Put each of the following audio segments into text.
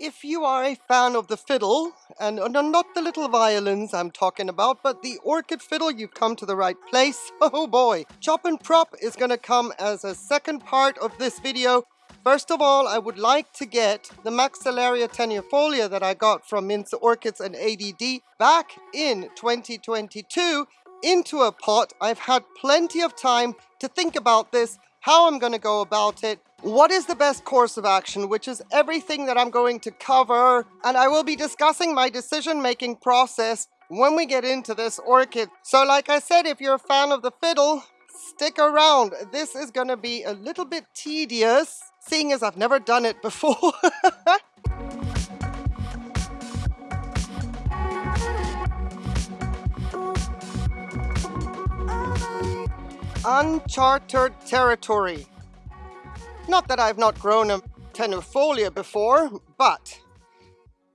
If you are a fan of the fiddle, and uh, not the little violins I'm talking about, but the orchid fiddle, you've come to the right place. Oh boy. Chop and Prop is going to come as a second part of this video. First of all, I would like to get the Maxillaria tenuifolia that I got from Mince Orchids and ADD back in 2022 into a pot. I've had plenty of time to think about this, how I'm going to go about it, what is the best course of action, which is everything that I'm going to cover, and I will be discussing my decision-making process when we get into this orchid. So like I said, if you're a fan of the fiddle, stick around. This is going to be a little bit tedious, seeing as I've never done it before. Uncharted territory. Not that I've not grown a tenuifolia before, but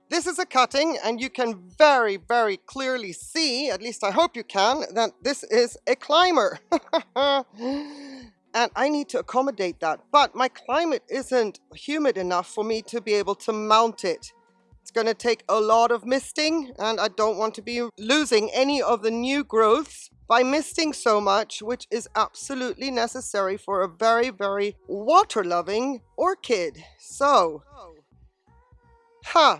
this is a cutting and you can very, very clearly see, at least I hope you can, that this is a climber. and I need to accommodate that. But my climate isn't humid enough for me to be able to mount it. It's going to take a lot of misting and I don't want to be losing any of the new growths by misting so much, which is absolutely necessary for a very, very water-loving orchid. So, huh,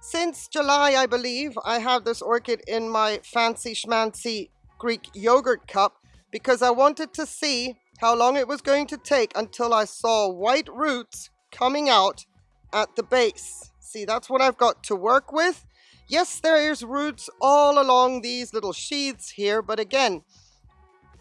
since July, I believe, I have this orchid in my fancy schmancy Greek yogurt cup because I wanted to see how long it was going to take until I saw white roots coming out at the base. See, that's what I've got to work with. Yes, there's roots all along these little sheaths here, but again,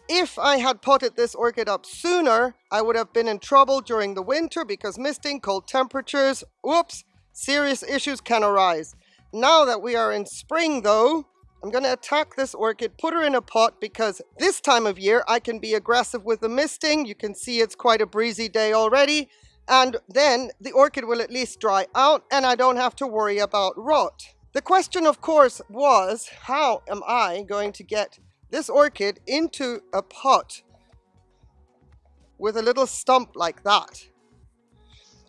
if I had potted this orchid up sooner, I would have been in trouble during the winter because misting, cold temperatures, whoops, serious issues can arise. Now that we are in spring though, I'm going to attack this orchid, put her in a pot because this time of year I can be aggressive with the misting. You can see it's quite a breezy day already. And then the orchid will at least dry out and I don't have to worry about rot. The question, of course, was how am I going to get this orchid into a pot with a little stump like that?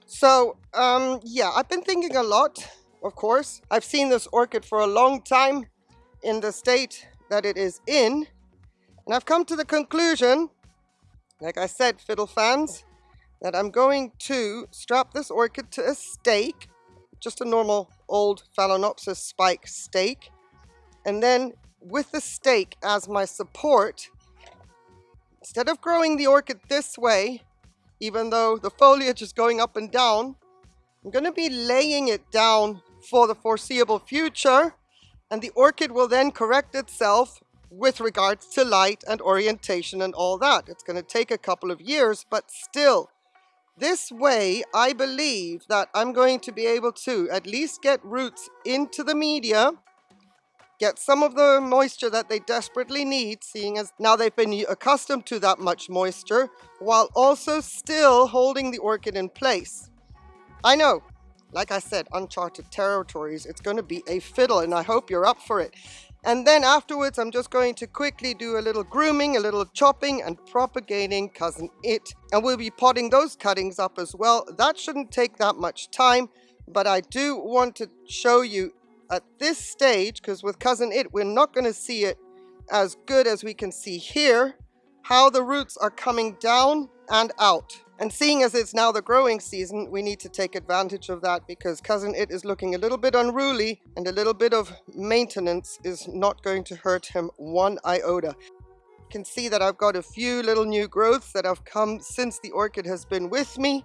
So, um, yeah, I've been thinking a lot, of course. I've seen this orchid for a long time in the state that it is in. And I've come to the conclusion, like I said, fiddle fans, that I'm going to strap this orchid to a stake just a normal old Phalaenopsis spike stake. And then with the stake as my support, instead of growing the orchid this way, even though the foliage is going up and down, I'm going to be laying it down for the foreseeable future and the orchid will then correct itself with regards to light and orientation and all that. It's going to take a couple of years, but still, this way, I believe that I'm going to be able to at least get roots into the media, get some of the moisture that they desperately need, seeing as now they've been accustomed to that much moisture, while also still holding the orchid in place. I know, like I said, uncharted territories, it's going to be a fiddle, and I hope you're up for it. And then afterwards, I'm just going to quickly do a little grooming, a little chopping and propagating Cousin It. And we'll be potting those cuttings up as well. That shouldn't take that much time, but I do want to show you at this stage, because with Cousin It, we're not going to see it as good as we can see here, how the roots are coming down and out. And seeing as it's now the growing season, we need to take advantage of that because Cousin It is looking a little bit unruly and a little bit of maintenance is not going to hurt him one iota. You can see that I've got a few little new growths that have come since the orchid has been with me.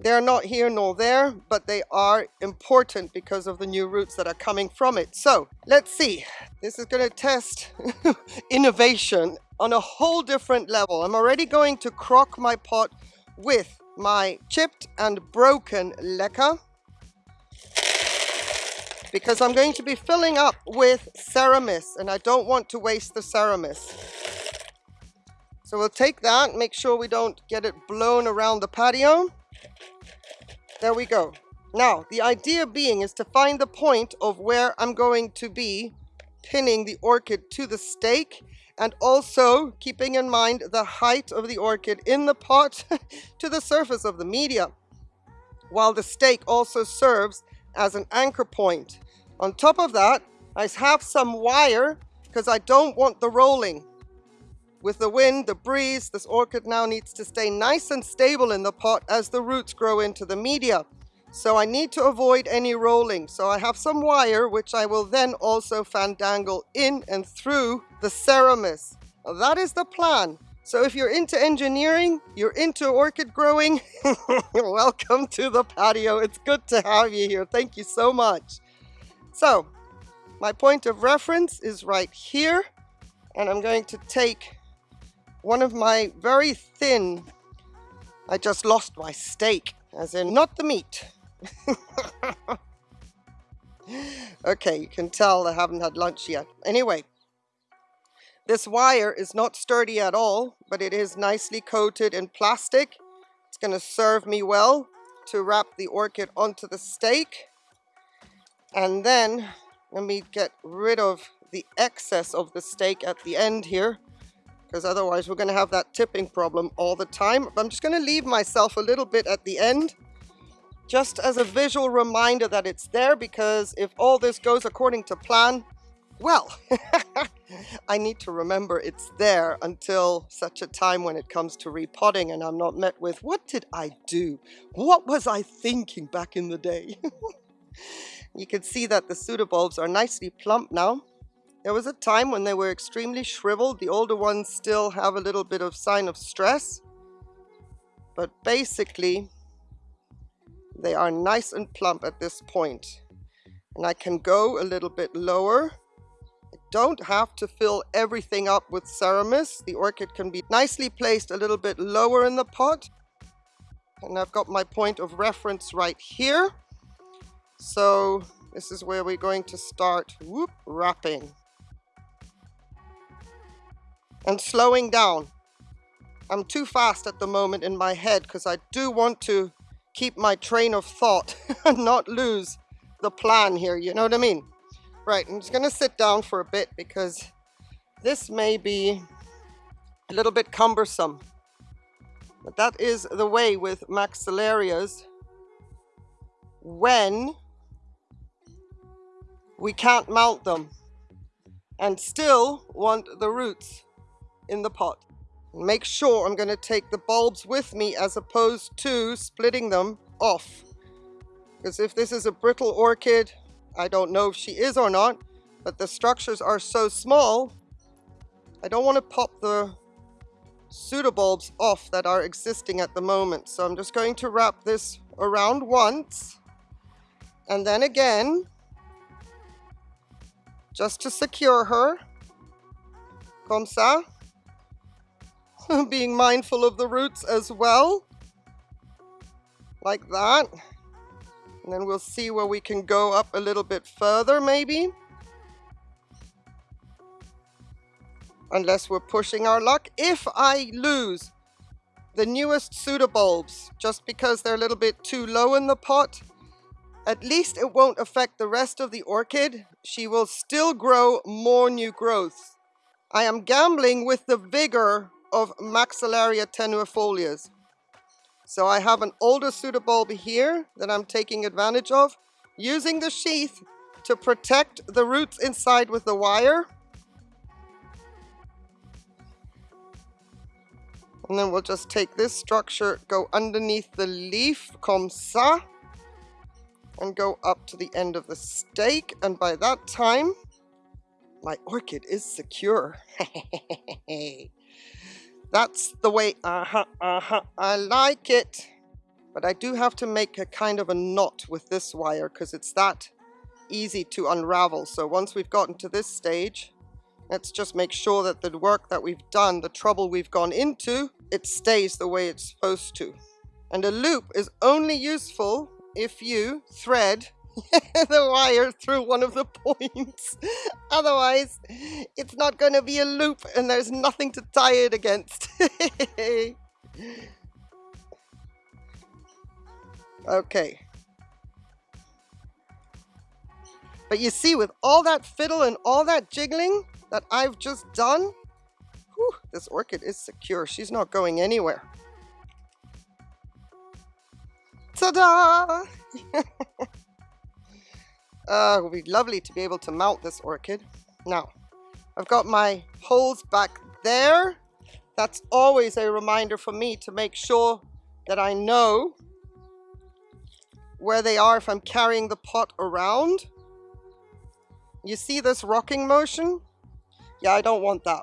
They're not here nor there, but they are important because of the new roots that are coming from it. So let's see. This is going to test innovation on a whole different level. I'm already going to crock my pot with my chipped and broken leca because I'm going to be filling up with Ceramis and I don't want to waste the Ceramis. So we'll take that, make sure we don't get it blown around the patio. There we go. Now, the idea being is to find the point of where I'm going to be pinning the orchid to the stake and also keeping in mind the height of the orchid in the pot to the surface of the media, while the stake also serves as an anchor point. On top of that, I have some wire because I don't want the rolling. With the wind, the breeze, this orchid now needs to stay nice and stable in the pot as the roots grow into the media. So I need to avoid any rolling. So I have some wire, which I will then also fandangle in and through the Ceramis. That is the plan. So if you're into engineering, you're into orchid growing, welcome to the patio. It's good to have you here. Thank you so much. So my point of reference is right here. And I'm going to take one of my very thin, I just lost my stake, as in not the meat, okay, you can tell I haven't had lunch yet. Anyway, this wire is not sturdy at all, but it is nicely coated in plastic. It's going to serve me well to wrap the orchid onto the stake. And then let me get rid of the excess of the stake at the end here because otherwise we're going to have that tipping problem all the time. I'm just going to leave myself a little bit at the end just as a visual reminder that it's there because if all this goes according to plan, well, I need to remember it's there until such a time when it comes to repotting and I'm not met with, what did I do? What was I thinking back in the day? you can see that the pseudobulbs are nicely plump now. There was a time when they were extremely shriveled. The older ones still have a little bit of sign of stress. But basically, they are nice and plump at this point. And I can go a little bit lower. Don't have to fill everything up with ceramis. The orchid can be nicely placed a little bit lower in the pot. And I've got my point of reference right here. So this is where we're going to start whoop, wrapping. And slowing down. I'm too fast at the moment in my head because I do want to keep my train of thought and not lose the plan here, you know what I mean? Right, I'm just gonna sit down for a bit because this may be a little bit cumbersome. But that is the way with maxillarias when we can't mount them and still want the roots in the pot. Make sure I'm going to take the bulbs with me as opposed to splitting them off. Because if this is a brittle orchid, I don't know if she is or not, but the structures are so small, I don't want to pop the pseudobulbs off that are existing at the moment. So I'm just going to wrap this around once and then again just to secure her comme ça being mindful of the roots as well, like that. And then we'll see where we can go up a little bit further, maybe. Unless we're pushing our luck. If I lose the newest pseudobulbs, just because they're a little bit too low in the pot, at least it won't affect the rest of the orchid. She will still grow more new growth. I am gambling with the vigor of Maxillaria tenuifolias. So I have an older pseudobulb here that I'm taking advantage of, using the sheath to protect the roots inside with the wire. And then we'll just take this structure, go underneath the leaf, comme ça, and go up to the end of the stake. And by that time, my orchid is secure. That's the way, uh-huh, uh-huh, I like it. But I do have to make a kind of a knot with this wire because it's that easy to unravel. So once we've gotten to this stage, let's just make sure that the work that we've done, the trouble we've gone into, it stays the way it's supposed to. And a loop is only useful if you thread the wire through one of the points. Otherwise, it's not going to be a loop and there's nothing to tie it against. okay. But you see, with all that fiddle and all that jiggling that I've just done, whew, this orchid is secure. She's not going anywhere. Ta-da! Uh, it would be lovely to be able to mount this orchid. Now, I've got my holes back there. That's always a reminder for me to make sure that I know where they are if I'm carrying the pot around. You see this rocking motion? Yeah, I don't want that.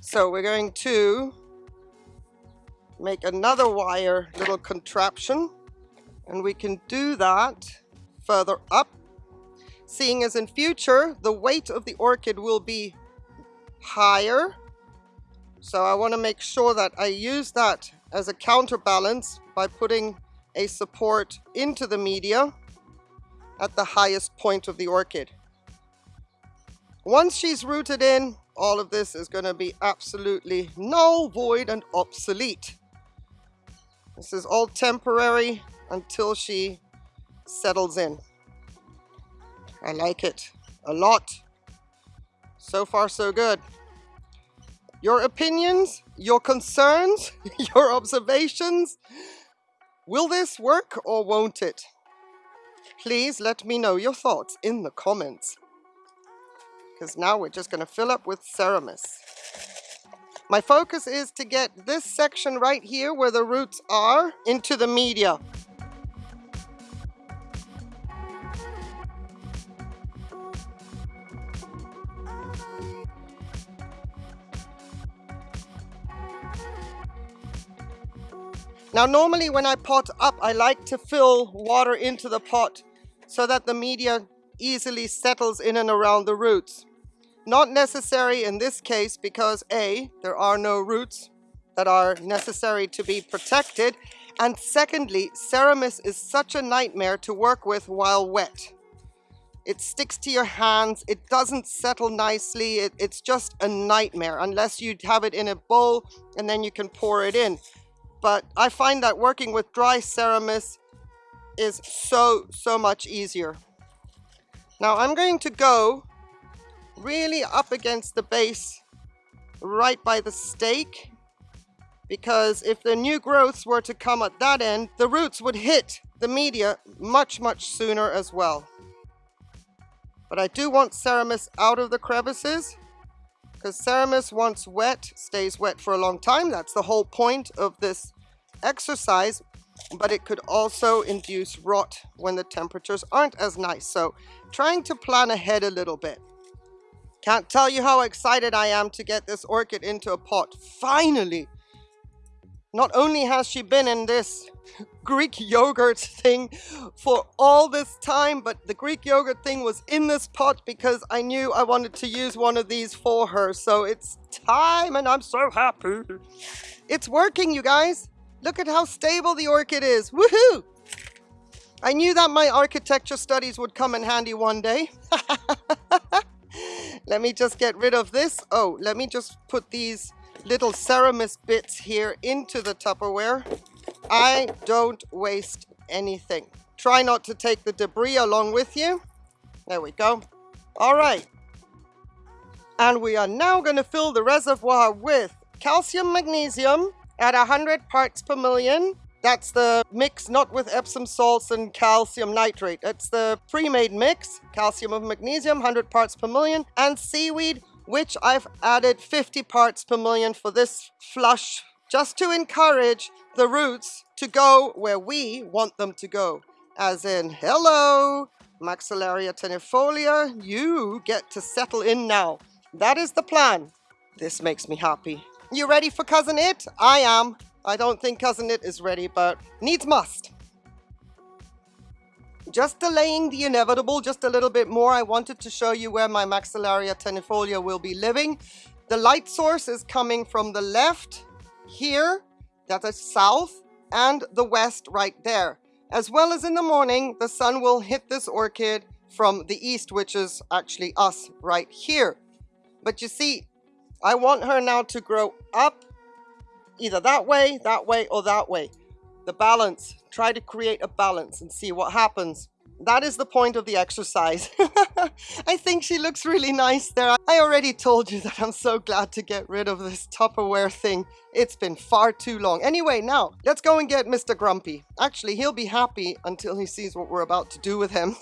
So we're going to make another wire little contraption and we can do that further up seeing as in future the weight of the orchid will be higher so I want to make sure that I use that as a counterbalance by putting a support into the media at the highest point of the orchid. Once she's rooted in, all of this is going to be absolutely null, void, and obsolete. This is all temporary until she settles in. I like it a lot. So far, so good. Your opinions, your concerns, your observations. Will this work or won't it? Please let me know your thoughts in the comments. Because now we're just going to fill up with Ceramis. My focus is to get this section right here where the roots are into the media. Now normally when I pot up, I like to fill water into the pot so that the media easily settles in and around the roots. Not necessary in this case because A, there are no roots that are necessary to be protected. And secondly, Ceramis is such a nightmare to work with while wet. It sticks to your hands, it doesn't settle nicely, it, it's just a nightmare unless you have it in a bowl and then you can pour it in but I find that working with dry Ceramis is so, so much easier. Now I'm going to go really up against the base right by the stake because if the new growths were to come at that end, the roots would hit the media much, much sooner as well. But I do want Ceramis out of the crevices because Ceramis once wet stays wet for a long time. That's the whole point of this exercise, but it could also induce rot when the temperatures aren't as nice. So trying to plan ahead a little bit. Can't tell you how excited I am to get this orchid into a pot. Finally! Not only has she been in this Greek yogurt thing for all this time, but the Greek yogurt thing was in this pot because I knew I wanted to use one of these for her. So it's time and I'm so happy. It's working, you guys. Look at how stable the orchid is. Woohoo! I knew that my architecture studies would come in handy one day. let me just get rid of this. Oh, let me just put these little Ceramis bits here into the Tupperware. I don't waste anything. Try not to take the debris along with you. There we go. All right. And we are now going to fill the reservoir with calcium magnesium at 100 parts per million. That's the mix not with Epsom salts and calcium nitrate. It's the pre-made mix, calcium of magnesium, 100 parts per million, and seaweed, which I've added 50 parts per million for this flush, just to encourage the roots to go where we want them to go. As in, hello, Maxillaria tenuifolia, you get to settle in now. That is the plan. This makes me happy. You ready for Cousin It? I am. I don't think Cousin It is ready, but needs must. Just delaying the inevitable just a little bit more, I wanted to show you where my Maxillaria tenuifolia will be living. The light source is coming from the left here, that is south, and the west right there. As well as in the morning, the sun will hit this orchid from the east, which is actually us right here. But you see, I want her now to grow up either that way, that way, or that way. The balance. Try to create a balance and see what happens. that is the point of the exercise. I think she looks really nice there. I already told you that I'm so glad to get rid of this Tupperware thing. It's been far too long. Anyway, now, let's go and get Mr. Grumpy. Actually, he'll be happy until he sees what we're about to do with him.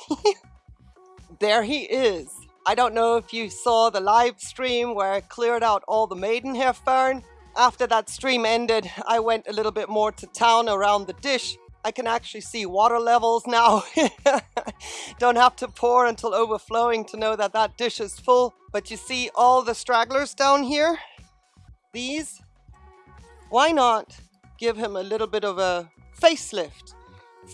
there he is. I don't know if you saw the live stream where I cleared out all the maidenhair fern. After that stream ended, I went a little bit more to town around the dish I can actually see water levels now. Don't have to pour until overflowing to know that that dish is full. But you see all the stragglers down here? These? Why not give him a little bit of a facelift,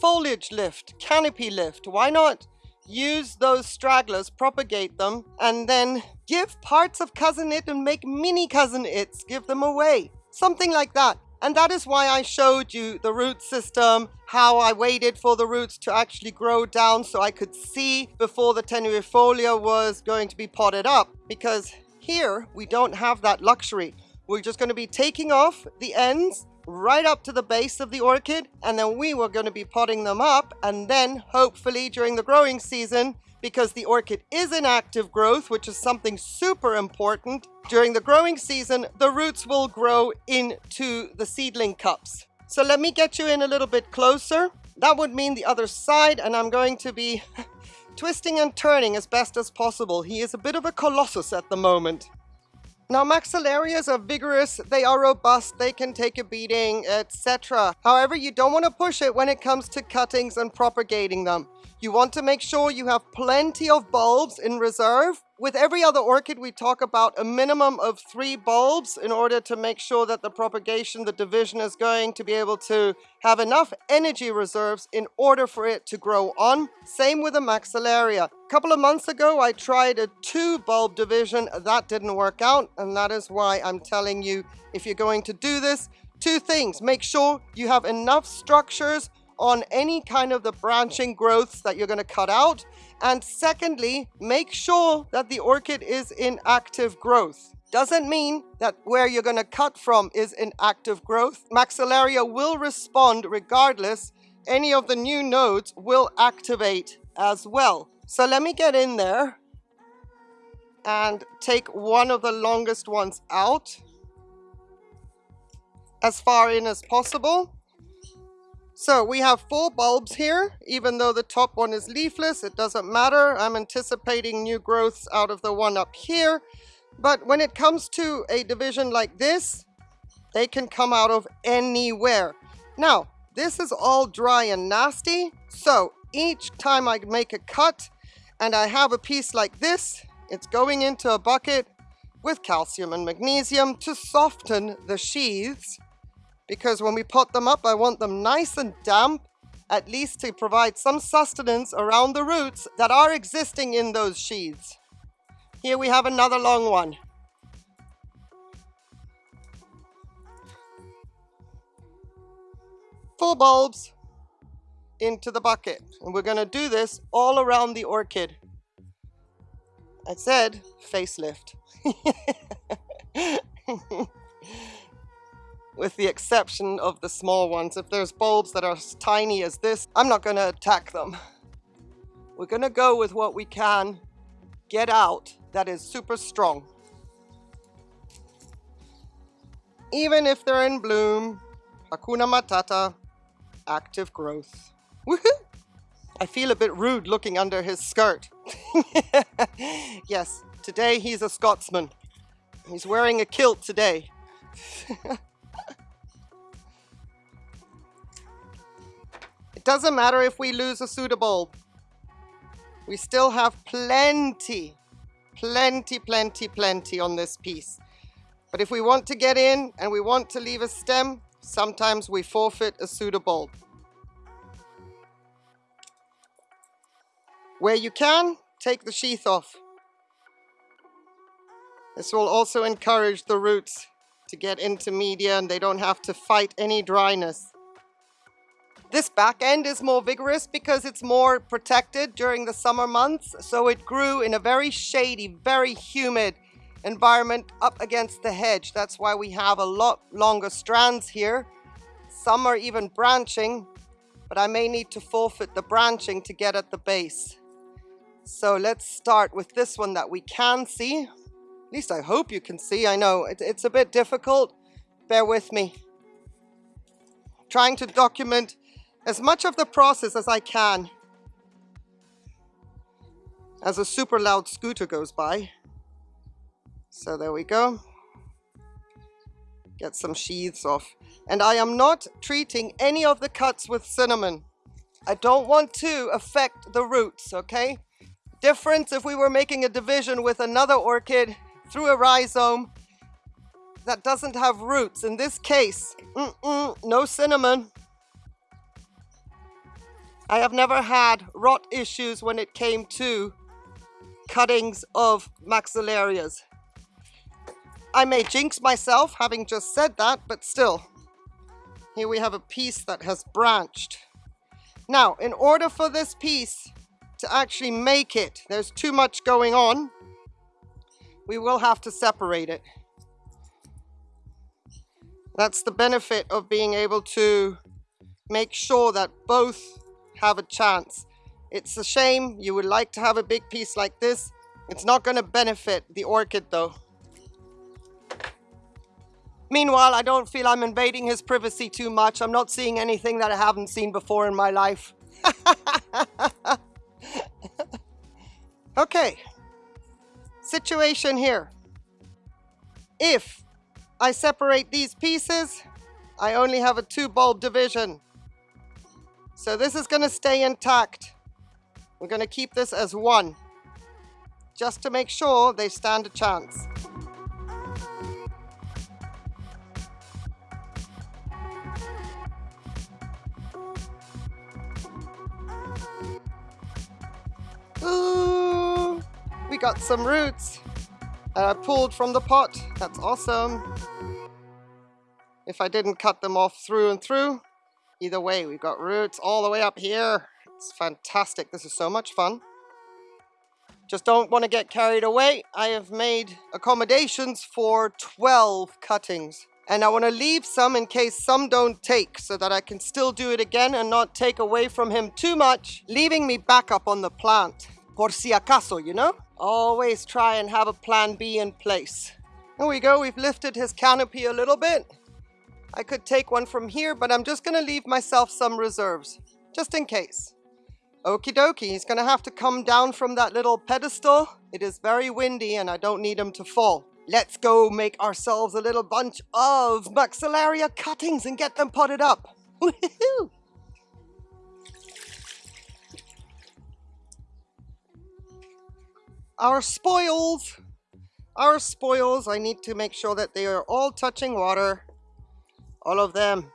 foliage lift, canopy lift? Why not use those stragglers, propagate them, and then give parts of Cousin it and make mini Cousin its, give them away. Something like that. And that is why I showed you the root system, how I waited for the roots to actually grow down so I could see before the tenuifolia was going to be potted up. Because here, we don't have that luxury. We're just going to be taking off the ends right up to the base of the orchid and then we were going to be potting them up and then hopefully during the growing season because the orchid is in active growth, which is something super important. During the growing season, the roots will grow into the seedling cups. So let me get you in a little bit closer. That would mean the other side, and I'm going to be twisting and turning as best as possible. He is a bit of a colossus at the moment. Now maxillarias are vigorous, they are robust, they can take a beating, etc. However, you don't want to push it when it comes to cuttings and propagating them. You want to make sure you have plenty of bulbs in reserve. With every other orchid, we talk about a minimum of three bulbs in order to make sure that the propagation, the division is going to be able to have enough energy reserves in order for it to grow on. Same with the maxillaria. A couple of months ago, I tried a two bulb division. That didn't work out. And that is why I'm telling you, if you're going to do this, two things. Make sure you have enough structures on any kind of the branching growths that you're going to cut out. And secondly, make sure that the orchid is in active growth. Doesn't mean that where you're going to cut from is in active growth. Maxillaria will respond regardless. Any of the new nodes will activate as well. So let me get in there and take one of the longest ones out as far in as possible. So we have four bulbs here, even though the top one is leafless, it doesn't matter. I'm anticipating new growths out of the one up here. But when it comes to a division like this, they can come out of anywhere. Now, this is all dry and nasty. So each time I make a cut and I have a piece like this, it's going into a bucket with calcium and magnesium to soften the sheaths because when we pot them up, I want them nice and damp, at least to provide some sustenance around the roots that are existing in those sheaths. Here we have another long one. Full bulbs into the bucket. And we're going to do this all around the orchid. I said facelift. with the exception of the small ones. If there's bulbs that are as tiny as this, I'm not going to attack them. We're going to go with what we can get out that is super strong. Even if they're in bloom, Hakuna Matata, active growth. Woohoo! I feel a bit rude looking under his skirt. yes, today he's a Scotsman. He's wearing a kilt today. It doesn't matter if we lose a pseudobulb. We still have plenty, plenty, plenty, plenty on this piece. But if we want to get in and we want to leave a stem, sometimes we forfeit a pseudobulb. Where you can, take the sheath off. This will also encourage the roots to get into media and they don't have to fight any dryness. This back end is more vigorous because it's more protected during the summer months. So it grew in a very shady, very humid environment up against the hedge. That's why we have a lot longer strands here. Some are even branching, but I may need to forfeit the branching to get at the base. So let's start with this one that we can see. At least I hope you can see. I know it, it's a bit difficult. Bear with me. Trying to document as much of the process as I can as a super loud scooter goes by. So there we go. Get some sheaths off. And I am not treating any of the cuts with cinnamon. I don't want to affect the roots, okay? Difference if we were making a division with another orchid through a rhizome that doesn't have roots. In this case, mm -mm, no cinnamon. I have never had rot issues when it came to cuttings of maxillarias. I may jinx myself having just said that, but still. Here we have a piece that has branched. Now, in order for this piece to actually make it, there's too much going on, we will have to separate it. That's the benefit of being able to make sure that both have a chance. It's a shame you would like to have a big piece like this. It's not going to benefit the orchid though. Meanwhile, I don't feel I'm invading his privacy too much. I'm not seeing anything that I haven't seen before in my life. okay. Situation here. If I separate these pieces, I only have a two bulb division. So this is going to stay intact. We're going to keep this as one, just to make sure they stand a chance. Ooh, we got some roots uh, pulled from the pot. That's awesome. If I didn't cut them off through and through, either way, we've got roots all the way up here. It's fantastic. This is so much fun. Just don't want to get carried away. I have made accommodations for 12 cuttings. And I want to leave some in case some don't take so that I can still do it again and not take away from him too much, leaving me back up on the plant. Por si acaso, you know? Always try and have a plan B in place. There we go, we've lifted his canopy a little bit. I could take one from here, but I'm just going to leave myself some reserves, just in case. Okie dokie, he's gonna have to come down from that little pedestal. It is very windy and I don't need him to fall. Let's go make ourselves a little bunch of Maxillaria cuttings and get them potted up. Our spoils, our spoils, I need to make sure that they are all touching water. All of them.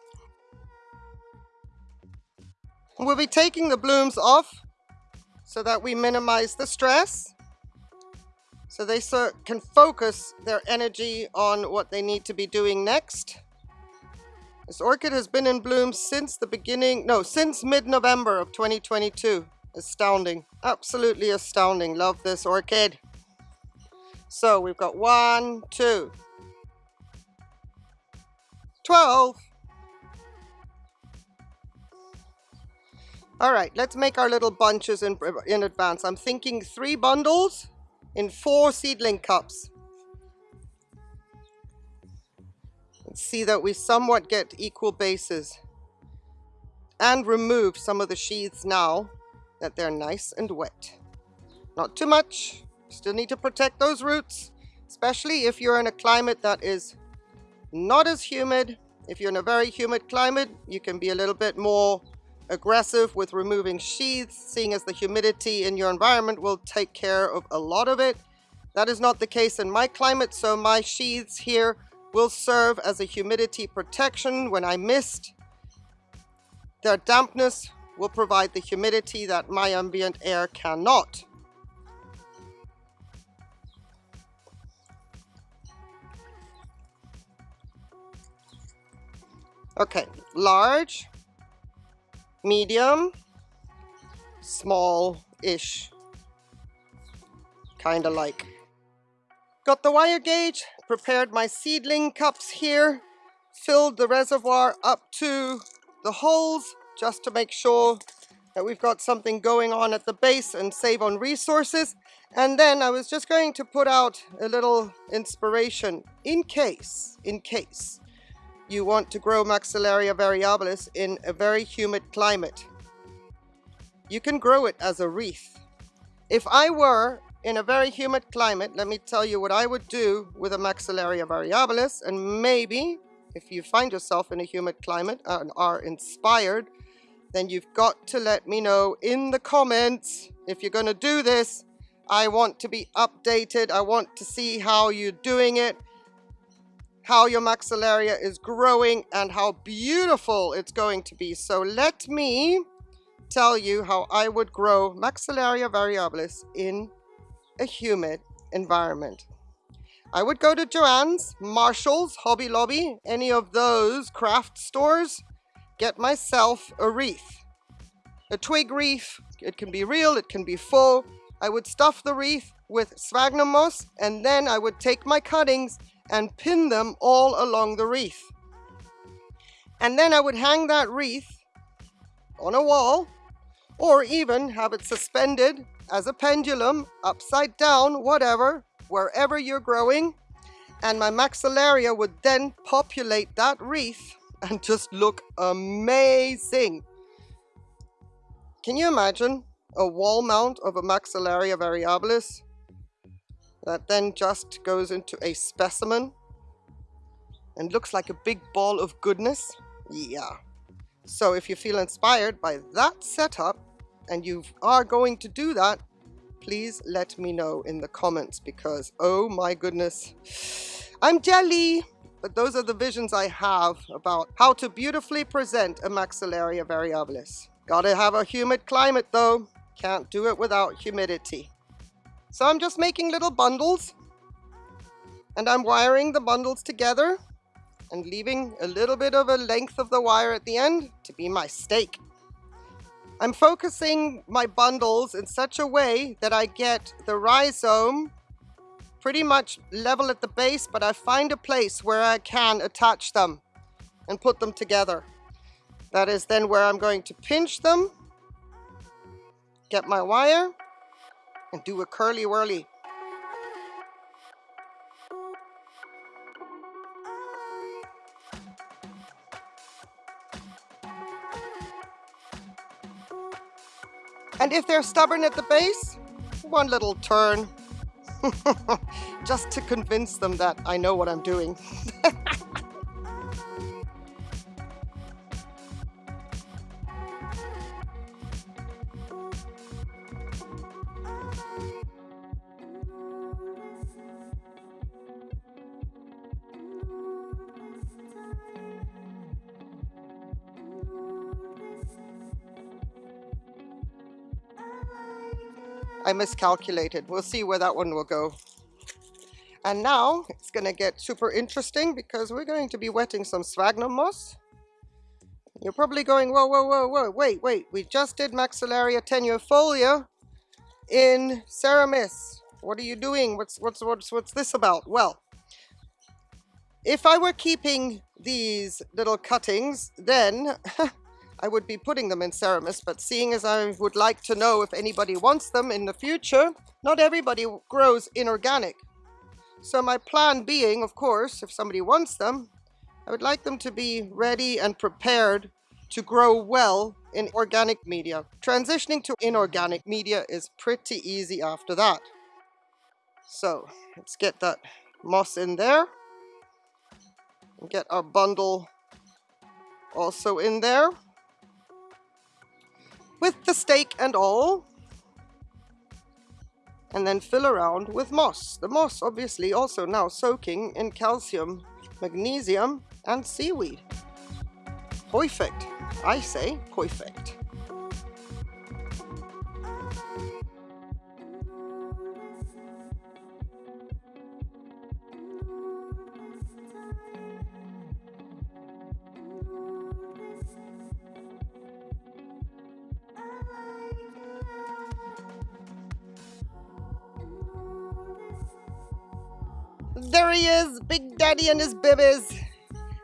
We'll be taking the blooms off so that we minimize the stress so they so can focus their energy on what they need to be doing next. This orchid has been in bloom since the beginning, no, since mid-November of 2022. Astounding, absolutely astounding. Love this orchid. So we've got one, two, 12, All right, let's make our little bunches in, in advance. I'm thinking three bundles in four seedling cups. Let's see that we somewhat get equal bases. And remove some of the sheaths now that they're nice and wet. Not too much. Still need to protect those roots, especially if you're in a climate that is not as humid. If you're in a very humid climate, you can be a little bit more aggressive with removing sheaths, seeing as the humidity in your environment will take care of a lot of it. That is not the case in my climate, so my sheaths here will serve as a humidity protection when I mist. Their dampness will provide the humidity that my ambient air cannot. Okay, large, medium, small-ish, kind of like. Got the wire gauge, prepared my seedling cups here, filled the reservoir up to the holes, just to make sure that we've got something going on at the base and save on resources. And then I was just going to put out a little inspiration in case, in case you want to grow Maxillaria variabilis in a very humid climate. You can grow it as a wreath. If I were in a very humid climate, let me tell you what I would do with a Maxillaria variabilis and maybe if you find yourself in a humid climate and are inspired, then you've got to let me know in the comments if you're going to do this. I want to be updated. I want to see how you're doing it how your maxillaria is growing and how beautiful it's going to be. So let me tell you how I would grow Maxillaria variabilis in a humid environment. I would go to Joann's, Marshall's, Hobby Lobby, any of those craft stores, get myself a wreath. A twig wreath, it can be real, it can be full. I would stuff the wreath with sphagnum moss and then I would take my cuttings and pin them all along the wreath. And then I would hang that wreath on a wall or even have it suspended as a pendulum, upside down, whatever, wherever you're growing. And my maxillaria would then populate that wreath and just look amazing. Can you imagine a wall mount of a maxillaria variabilis that then just goes into a specimen and looks like a big ball of goodness. Yeah. So if you feel inspired by that setup and you are going to do that, please let me know in the comments because oh my goodness, I'm jelly. But those are the visions I have about how to beautifully present a maxillaria variabilis. Gotta have a humid climate though. Can't do it without humidity. So I'm just making little bundles and I'm wiring the bundles together and leaving a little bit of a length of the wire at the end to be my stake. I'm focusing my bundles in such a way that I get the rhizome pretty much level at the base, but I find a place where I can attach them and put them together. That is then where I'm going to pinch them, get my wire, and do a curly whirly. And if they're stubborn at the base, one little turn. Just to convince them that I know what I'm doing. miscalculated. We'll see where that one will go. And now it's going to get super interesting because we're going to be wetting some sphagnum moss. You're probably going, whoa, whoa, whoa, whoa, wait, wait. We just did Maxillaria tenuifolia in Ceramis. What are you doing? What's, what's, what's, what's this about? Well, if I were keeping these little cuttings, then I would be putting them in Ceramis, but seeing as I would like to know if anybody wants them in the future, not everybody grows inorganic. So my plan being, of course, if somebody wants them, I would like them to be ready and prepared to grow well in organic media. Transitioning to inorganic media is pretty easy after that. So let's get that moss in there. And get our bundle also in there with the stake and all. And then fill around with moss. The moss obviously also now soaking in calcium, magnesium and seaweed. Perfect. I say perfect. There he is, Big Daddy and his babies.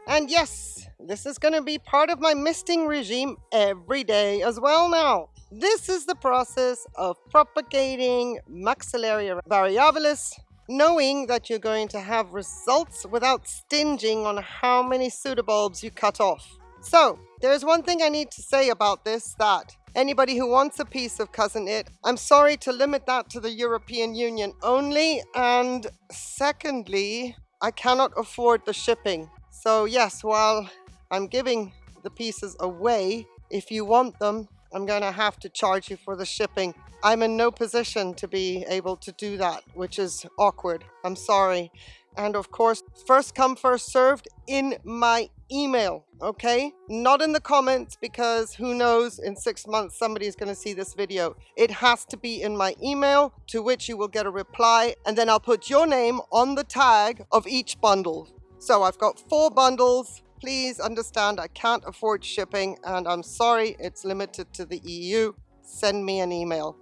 And yes, This is going to be part of my misting regime every day as well now. This is the process of propagating Maxillaria variabilis, knowing that you're going to have results without stinging on how many pseudobulbs you cut off. So, there's one thing I need to say about this that anybody who wants a piece of Cousin It, I'm sorry to limit that to the European Union only. And secondly, I cannot afford the shipping. So yes, while I'm giving the pieces away, if you want them, I'm going to have to charge you for the shipping. I'm in no position to be able to do that, which is awkward. I'm sorry. And of course, first come, first served in my email, okay? Not in the comments because who knows, in six months somebody is going to see this video. It has to be in my email to which you will get a reply and then I'll put your name on the tag of each bundle. So I've got four bundles. Please understand I can't afford shipping and I'm sorry it's limited to the EU. Send me an email.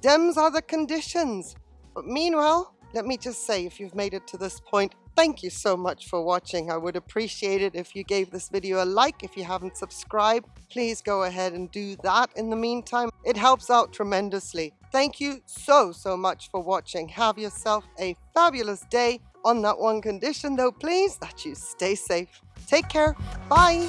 Dems are the conditions. But meanwhile, let me just say if you've made it to this point, thank you so much for watching. I would appreciate it if you gave this video a like. If you haven't subscribed, please go ahead and do that in the meantime. It helps out tremendously. Thank you so, so much for watching. Have yourself a fabulous day. On that one condition though, please, that you stay safe. Take care. Bye.